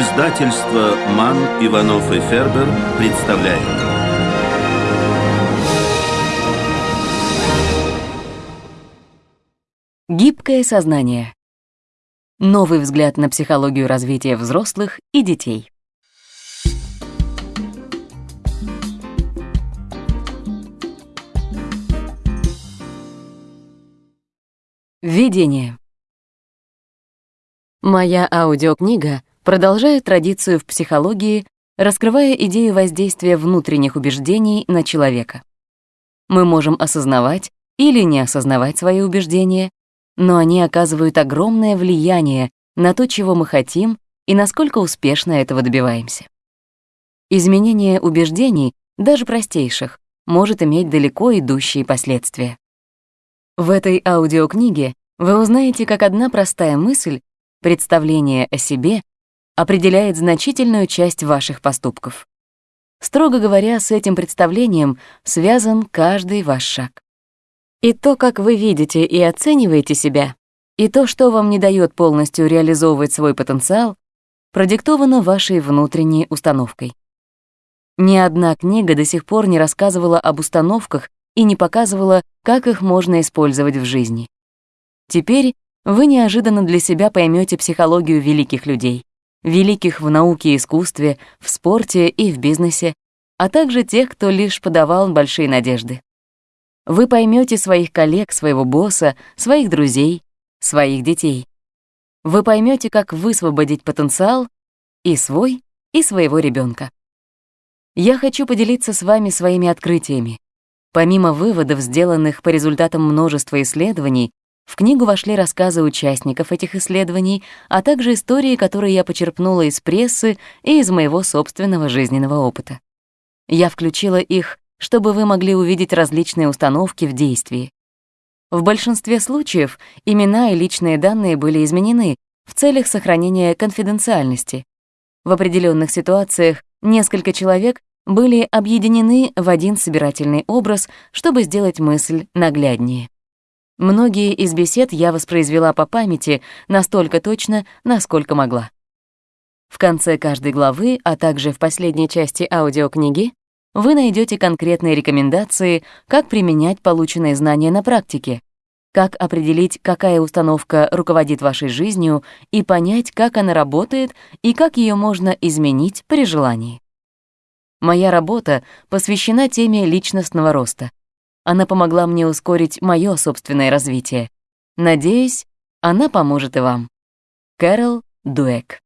Издательство «Ман, Иванов и Фербер» представляет. Гибкое сознание. Новый взгляд на психологию развития взрослых и детей. Введение. Моя аудиокнига продолжает традицию в психологии, раскрывая идею воздействия внутренних убеждений на человека. Мы можем осознавать или не осознавать свои убеждения, но они оказывают огромное влияние на то, чего мы хотим и насколько успешно этого добиваемся. Изменение убеждений, даже простейших, может иметь далеко идущие последствия. В этой аудиокниге вы узнаете, как одна простая мысль Представление о себе определяет значительную часть ваших поступков. Строго говоря, с этим представлением связан каждый ваш шаг. И то, как вы видите и оцениваете себя, и то, что вам не дает полностью реализовывать свой потенциал, продиктовано вашей внутренней установкой. Ни одна книга до сих пор не рассказывала об установках и не показывала, как их можно использовать в жизни. Теперь вы неожиданно для себя поймете психологию великих людей, великих в науке и искусстве, в спорте и в бизнесе, а также тех, кто лишь подавал большие надежды. Вы поймете своих коллег, своего босса, своих друзей, своих детей. Вы поймете, как высвободить потенциал и свой, и своего ребенка. Я хочу поделиться с вами своими открытиями. Помимо выводов, сделанных по результатам множества исследований, в книгу вошли рассказы участников этих исследований, а также истории, которые я почерпнула из прессы и из моего собственного жизненного опыта. Я включила их, чтобы вы могли увидеть различные установки в действии. В большинстве случаев имена и личные данные были изменены в целях сохранения конфиденциальности. В определенных ситуациях несколько человек были объединены в один собирательный образ, чтобы сделать мысль нагляднее. Многие из бесед я воспроизвела по памяти настолько точно, насколько могла. В конце каждой главы, а также в последней части аудиокниги, вы найдете конкретные рекомендации, как применять полученные знания на практике, как определить, какая установка руководит вашей жизнью, и понять, как она работает и как ее можно изменить при желании. Моя работа посвящена теме личностного роста. Она помогла мне ускорить мое собственное развитие. Надеюсь, она поможет и вам. Кэрол Дуэк